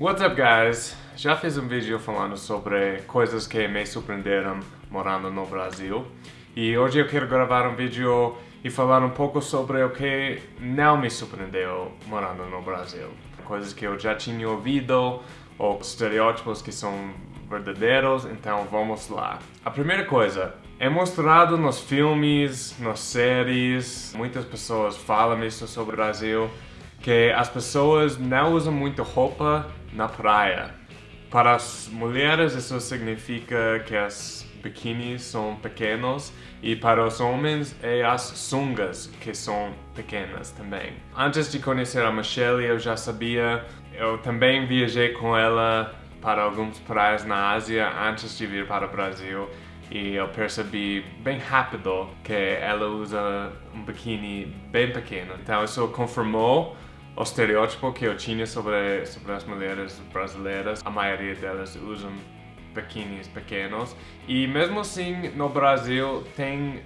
What's up guys? Já fiz um vídeo falando sobre coisas que me surpreenderam morando no Brasil e hoje eu quero gravar um vídeo e falar um pouco sobre o que não me surpreendeu morando no Brasil. Coisas que eu já tinha ouvido ou estereótipos que são verdadeiros, então vamos lá. A primeira coisa, é mostrado nos filmes, nas séries, muitas pessoas falam isso sobre o Brasil, que as pessoas não usam muito roupa na praia. Para as mulheres isso significa que as biquínis são pequenos e para os homens é as sungas que são pequenas também. Antes de conhecer a Michelle eu já sabia, eu também viajei com ela para algumas praias na Ásia antes de vir para o Brasil e eu percebi bem rápido que ela usa um biquíni bem pequeno. Então isso confirmou o estereótipo que eu tinha sobre, sobre as mulheres brasileiras. A maioria delas usam biquínis pequenos e mesmo assim no Brasil tem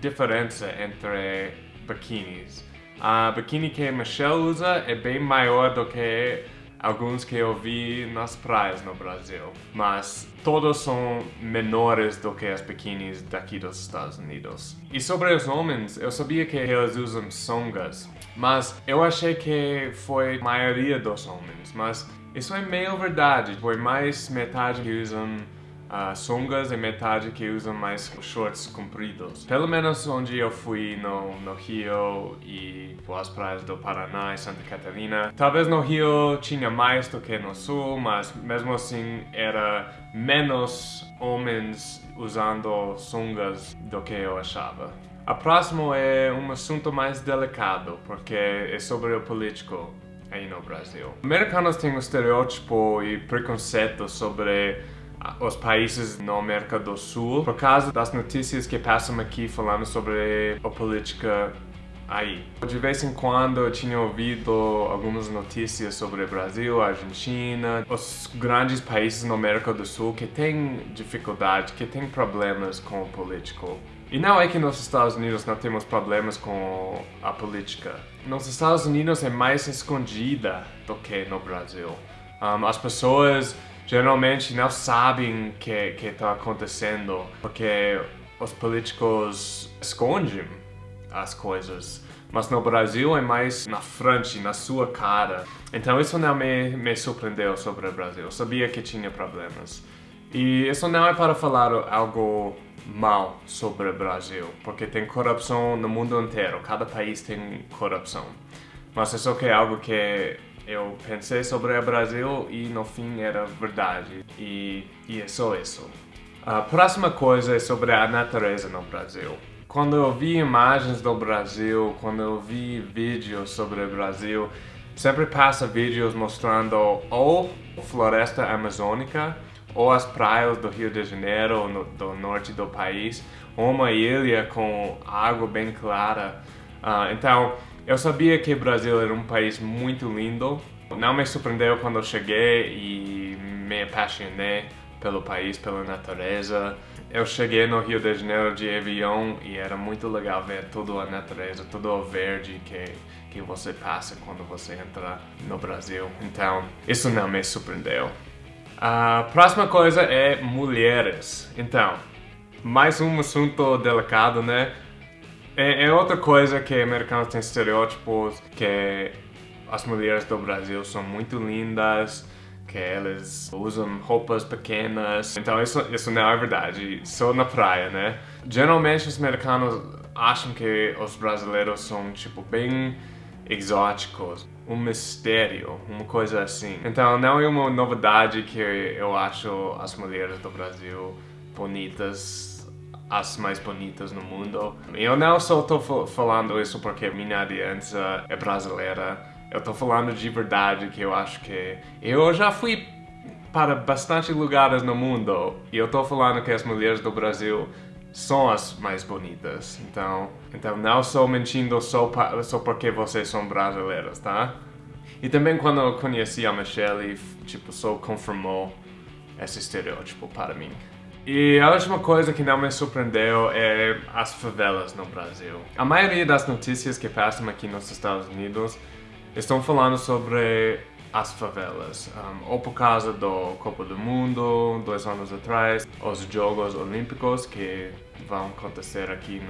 diferença entre biquínis. A biquíni que Michelle usa é bem maior do que alguns que eu vi nas praias no Brasil, mas todos são menores do que as biquínis daqui dos Estados Unidos. E sobre os homens, eu sabia que eles usam sungas, mas eu achei que foi a maioria dos homens, mas isso é meio verdade, foi mais metade que usam uh, sungas e metade que usam mais shorts compridos. Pelo menos onde eu fui no, no Rio e as praias do Paraná e Santa Catarina. Talvez no Rio tinha mais do que no Sul, mas mesmo assim era menos homens usando sungas do que eu achava. A próxima é um assunto mais delicado, porque é sobre o político aí no Brasil. Americanos têm um estereótipo e preconceito sobre os países na América do Sul por causa das notícias que passam aqui falando sobre a política aí. De vez em quando eu tinha ouvido algumas notícias sobre Brasil, Argentina, os grandes países na América do Sul que têm dificuldade, que têm problemas com o político. E não é que nos Estados Unidos não temos problemas com a política. Nos Estados Unidos é mais escondida do que no Brasil. Um, as pessoas geralmente não sabem o que está acontecendo porque os políticos escondem as coisas. Mas no Brasil é mais na frente, na sua cara. Então isso não me, me surpreendeu sobre o Brasil. Eu sabia que tinha problemas. E isso não é para falar algo mal sobre o Brasil, porque tem corrupção no mundo inteiro. Cada país tem corrupção. Mas isso é algo que eu pensei sobre o Brasil e no fim era verdade. E, e é só isso. A próxima coisa é sobre a natureza no Brasil. Quando eu vi imagens do Brasil, quando eu vi vídeos sobre o Brasil, sempre passa vídeos mostrando ou floresta amazônica ou as praias do Rio de Janeiro, no, do norte do país, ou uma ilha com água bem clara. Uh, então, eu sabia que o Brasil era um país muito lindo. Não me surpreendeu quando eu cheguei e me apaixonei pelo país, pela natureza. Eu cheguei no Rio de Janeiro de avião e era muito legal ver toda a natureza, todo o verde que, que você passa quando você entra no Brasil. Então, isso não me surpreendeu. A próxima coisa é mulheres. Então, mais um assunto delicado, né? É, é, outra coisa que americanos têm estereótipos que as mulheres do Brasil são muito lindas, que elas usam roupas pequenas. Então isso, isso não é verdade, só na praia, né? Geralmente os americanos acham que os brasileiros são tipo bem exóticos, um mistério, uma coisa assim. Então não é uma novidade que eu acho as mulheres do Brasil bonitas as mais bonitas no mundo. Eu não só estou falando isso porque minha aliança é brasileira. Eu estou falando de verdade que eu acho que... Eu já fui para bastante lugares no mundo e eu estou falando que as mulheres do Brasil são as mais bonitas. Então, então não estou mentindo só, só porque vocês são brasileiras, tá? E também quando eu conheci a Michelle, tipo, só confirmou esse estereótipo para mim. E a última coisa que não me surpreendeu é as favelas no Brasil. A maioria das notícias que passam aqui nos Estados Unidos estão falando sobre as favelas. Um, ou por causa do Copa do Mundo, dois anos atrás, os Jogos Olímpicos que vão acontecer aqui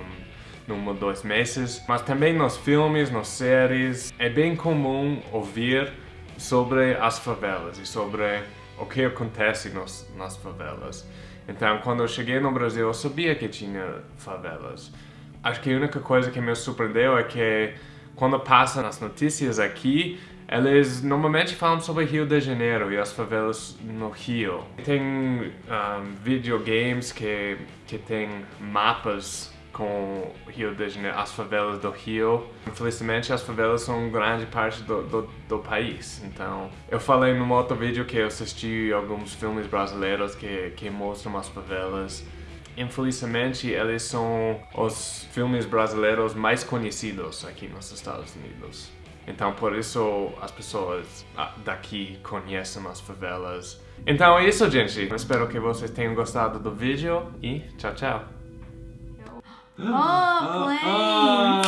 num, num ou dois meses. Mas também nos filmes, nas séries, é bem comum ouvir sobre as favelas e sobre o que acontece nos, nas favelas. Então, quando eu cheguei no Brasil, eu sabia que tinha favelas. Acho que a única coisa que me surpreendeu é que quando passa nas notícias aqui, eles normalmente falam sobre Rio de Janeiro e as favelas no Rio. Tem um, videogames que, que tem mapas com Rio de Janeiro, as favelas do Rio. Infelizmente, as favelas são grande parte do, do, do, país. Então, eu falei no outro vídeo que eu assisti alguns filmes brasileiros que, que mostram as favelas. Infelizmente, eles são os filmes brasileiros mais conhecidos aqui nos Estados Unidos. Então, por isso, as pessoas ah, daqui conhecem as favelas. Então é isso, gente. Espero que vocês tenham gostado do vídeo e tchau, tchau. Oh, planes!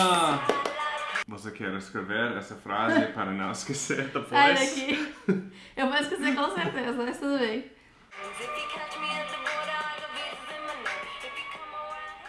Você quer escrever essa frase para não esquecer depois? Sai daqui. Eu vou esquecer com certeza, mas tudo bem.